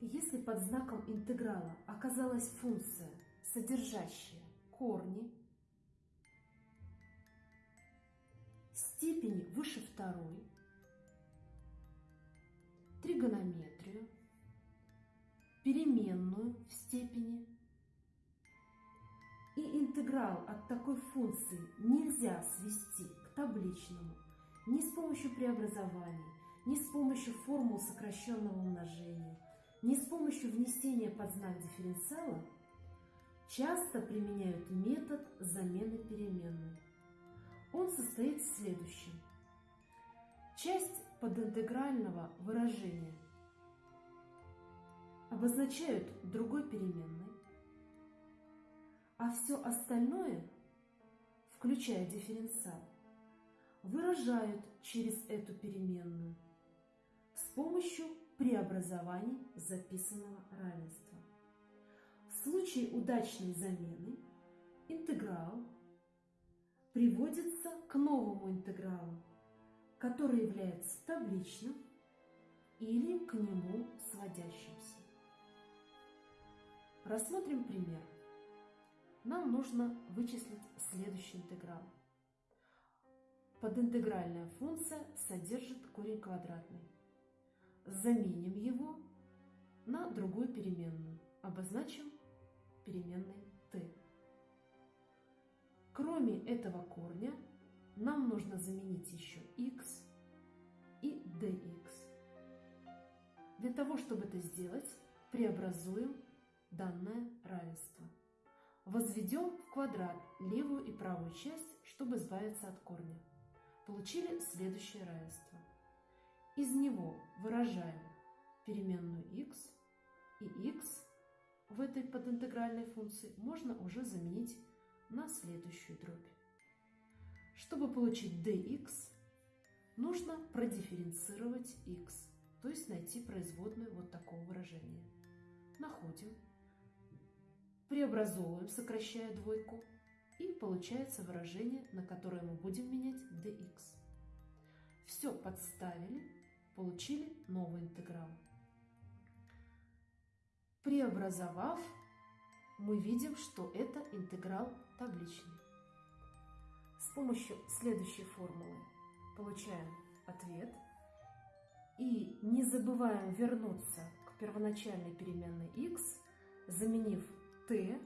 Если под знаком интеграла оказалась функция, содержащая корни, степени выше второй, тригонометрию, переменную в степени и интеграл от такой функции нельзя свести к табличному ни с помощью преобразований, ни с помощью формул сокращенного умножения, ни с помощью внесения под знак дифференциала, часто применяют метод замены переменной. Он состоит в следующем. Часть подинтегрального выражения обозначают другой переменной, а все остальное, включая дифференциал, выражают через эту переменную с помощью преобразований записанного равенства. В случае удачной замены интеграл приводится к новому интегралу, который является табличным или к нему сводящимся. Рассмотрим пример. Нам нужно вычислить следующий интеграл. Подинтегральная функция содержит корень квадратный. Заменим его на другую переменную. Обозначим переменной t. Кроме этого корня, нам нужно заменить еще x и dx. Для того, чтобы это сделать, преобразуем данное равенство. Возведем в квадрат левую и правую часть, чтобы избавиться от корня получили следующее равенство. Из него выражаем переменную x, и x в этой подинтегральной функции можно уже заменить на следующую дробь. Чтобы получить dx, нужно продифференцировать x, то есть найти производную вот такого выражения. Находим, преобразовываем, сокращая двойку, и получается выражение, на которое мы будем менять dx. Все подставили, получили новый интеграл. Преобразовав, мы видим, что это интеграл табличный. С помощью следующей формулы получаем ответ. И не забываем вернуться к первоначальной переменной x, заменив t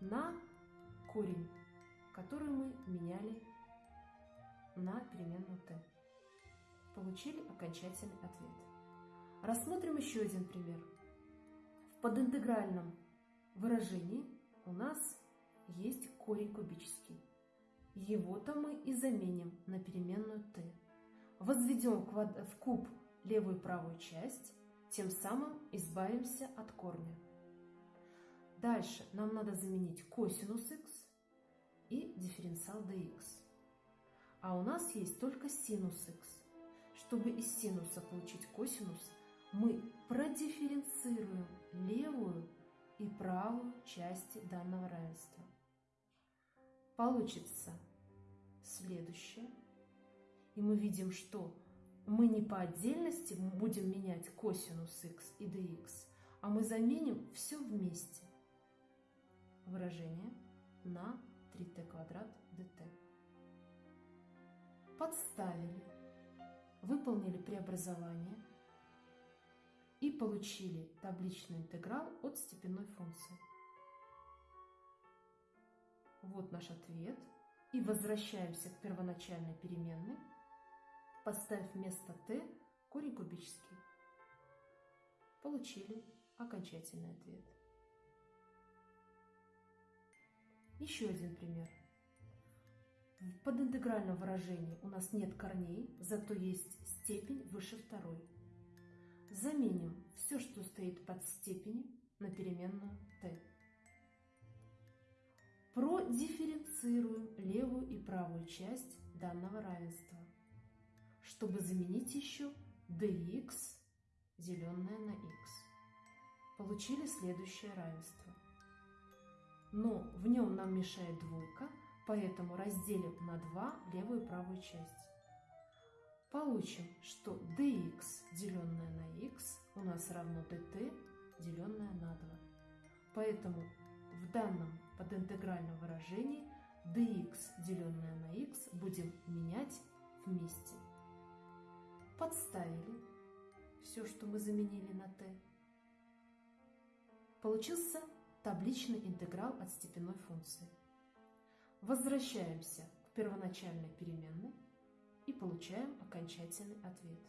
на корень, который мы меняли на переменную t. Получили окончательный ответ. Рассмотрим еще один пример. В подинтегральном выражении у нас есть корень кубический. Его-то мы и заменим на переменную t. Возведем в куб левую и правую часть, тем самым избавимся от корня. Дальше нам надо заменить косинус x и дифференциал dx. А у нас есть только синус x. Чтобы из синуса получить косинус, мы продифференцируем левую и правую части данного равенства. Получится следующее. И мы видим, что мы не по отдельности будем менять косинус x и dx, а мы заменим все вместе. Выражение на 3t квадрат dt. Подставили, выполнили преобразование и получили табличный интеграл от степенной функции. Вот наш ответ. И возвращаемся к первоначальной переменной, поставив вместо t корень кубический. Получили окончательный ответ. Еще один пример. В подинтегральном выражении у нас нет корней, зато есть степень выше второй. Заменим все, что стоит под степенью, на переменную t. Продифференцируем левую и правую часть данного равенства, чтобы заменить еще dx, деленное на x. Получили следующее равенство – но в нем нам мешает двойка, поэтому разделим на 2 левую и правую часть. получим, что dx, деленное на x, у нас равно dt, деленное на 2. Поэтому в данном подинтегральном выражении dx, деленное на x, будем менять вместе. Подставили все, что мы заменили на t. Получился табличный интеграл от степенной функции. Возвращаемся к первоначальной переменной и получаем окончательный ответ.